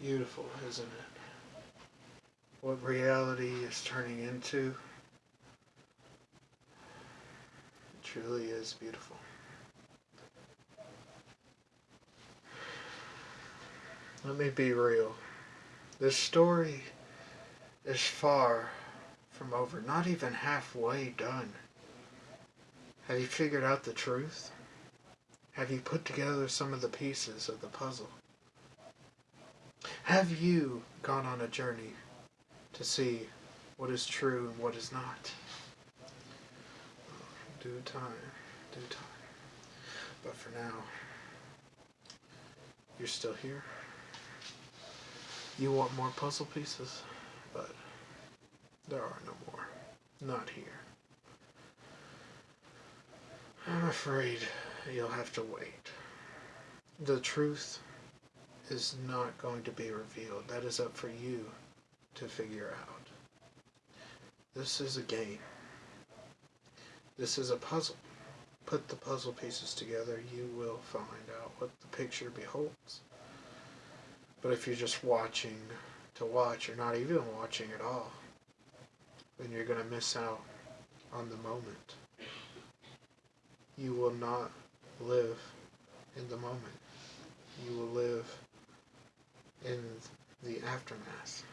Beautiful, isn't it? What reality is turning into. It truly is beautiful. Let me be real. This story is far from over, not even halfway done. Have you figured out the truth? Have you put together some of the pieces of the puzzle? Have you gone on a journey to see what is true and what is not? Oh, due time, due time. But for now, you're still here. You want more puzzle pieces, but there are no more. Not here. I'm afraid you'll have to wait. The truth is not going to be revealed. That is up for you to figure out. This is a game. This is a puzzle. Put the puzzle pieces together, you will find out what the picture beholds. But if you're just watching to watch or not even watching at all, then you're going to miss out on the moment. You will not live in the moment. You will live in the aftermath.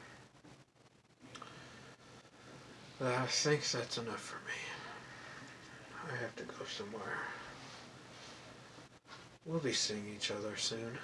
But I think that's enough for me. I have to go somewhere. We'll be seeing each other soon.